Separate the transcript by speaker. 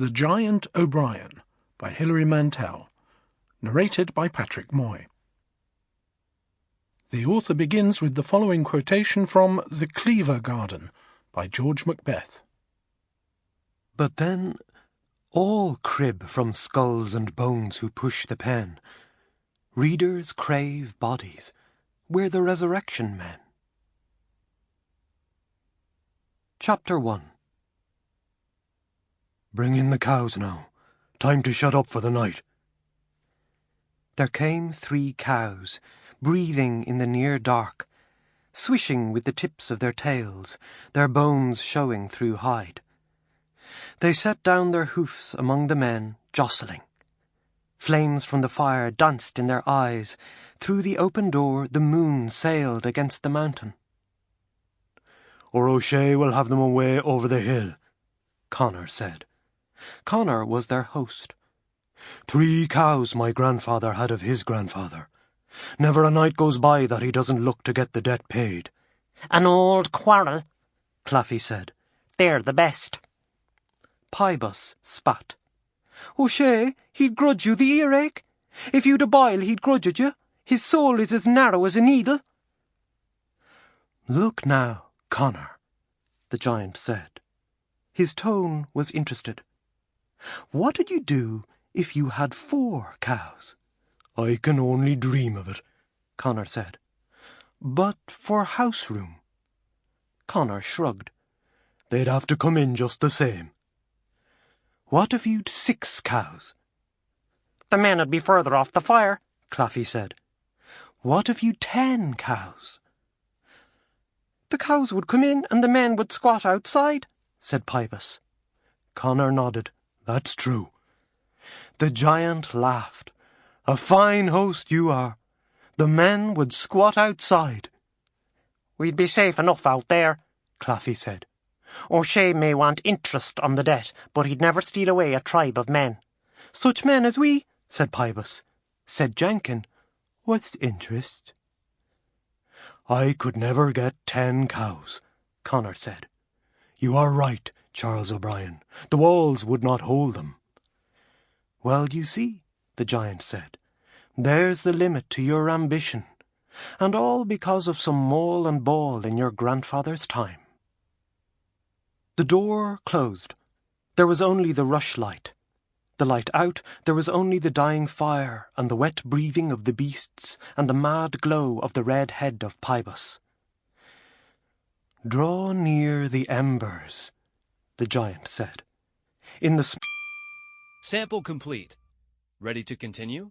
Speaker 1: The Giant O'Brien by Hilary Mantel. Narrated by Patrick Moy. The author begins with the following quotation from The Cleaver Garden by George Macbeth.
Speaker 2: But then all crib from skulls and bones who push the pen. Readers crave bodies. We're the resurrection men. Chapter 1 Bring in the cows now. Time to shut up for the night. There came three cows, breathing in the near dark, swishing with the tips of their tails, their bones showing through hide. They set down their hoofs among the men, jostling. Flames from the fire danced in their eyes. Through the open door the moon sailed against the mountain.
Speaker 3: Or O'Shea will have them away over the hill,
Speaker 2: Connor said. Connor was their host.
Speaker 3: Three cows my grandfather had of his grandfather. Never a night goes by that he doesn't look to get the debt paid.
Speaker 4: An old quarrel, Claffey said. They're the best.
Speaker 2: Pybus spat. Oh, O'Shea, he'd grudge you the earache. If you'd a boil, he'd grudge it you. His soul is as narrow as a needle. Look now, Connor, the giant said. His tone was interested. What'd you do if you had four cows?
Speaker 3: I can only dream of it,
Speaker 2: Connor said. But for house room? Connor shrugged.
Speaker 3: They'd have to come in just the same.
Speaker 2: What if you'd six cows?
Speaker 4: The men'd be further off the fire,
Speaker 2: Claffey said. What if you'd ten cows? The cows would come in and the men would squat outside, said Pybus.
Speaker 3: Connor nodded. That's true.
Speaker 2: The giant laughed. A fine host you are. The men would squat outside.
Speaker 4: We'd be safe enough out there,
Speaker 2: Claffey said.
Speaker 4: O'Shea may want interest on the debt, but he'd never steal away a tribe of men.
Speaker 2: Such men as we, said Pybus. Said Jenkin, What's interest?
Speaker 3: I could never get ten cows, Connor said. You are right, Charles O'Brien. The walls would not hold them.
Speaker 2: Well, you see, the giant said, there's the limit to your ambition, and all because of some mole and ball in your grandfather's time. The door closed. There was only the rushlight. The light out, there was only the dying fire and the wet breathing of the beasts and the mad glow of the red head of Pybus. Draw near the embers, the giant said. In the
Speaker 5: Sample complete. Ready to continue?